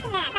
guys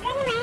给你买